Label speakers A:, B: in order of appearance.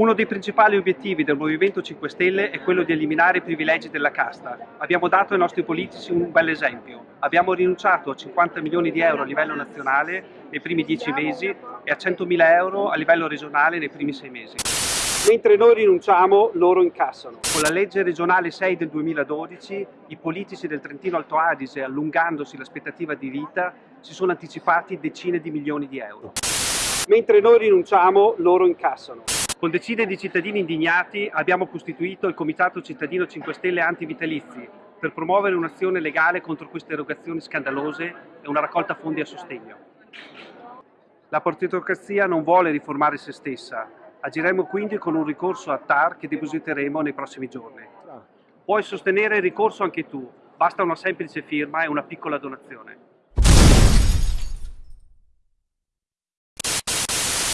A: Uno dei principali obiettivi del Movimento 5 Stelle è quello di eliminare i privilegi della casta. Abbiamo dato ai nostri politici un bel esempio. Abbiamo rinunciato a 50 milioni di euro a livello nazionale nei primi dieci mesi e a 100 mila euro a livello regionale nei primi sei mesi. Mentre noi rinunciamo, loro incassano. Con la legge regionale 6 del 2012, i politici del Trentino Alto Adige, allungandosi l'aspettativa di vita, si sono anticipati decine di milioni di euro. Mentre noi rinunciamo, loro incassano. Con decine di cittadini indignati abbiamo costituito il Comitato Cittadino 5 Stelle Antivitalizi per promuovere un'azione legale contro queste erogazioni scandalose e una raccolta fondi a sostegno. La partitocrazia non vuole riformare se stessa, agiremo quindi con un ricorso a TAR che depositeremo nei prossimi giorni. Puoi sostenere il ricorso anche tu, basta una semplice firma e una piccola donazione.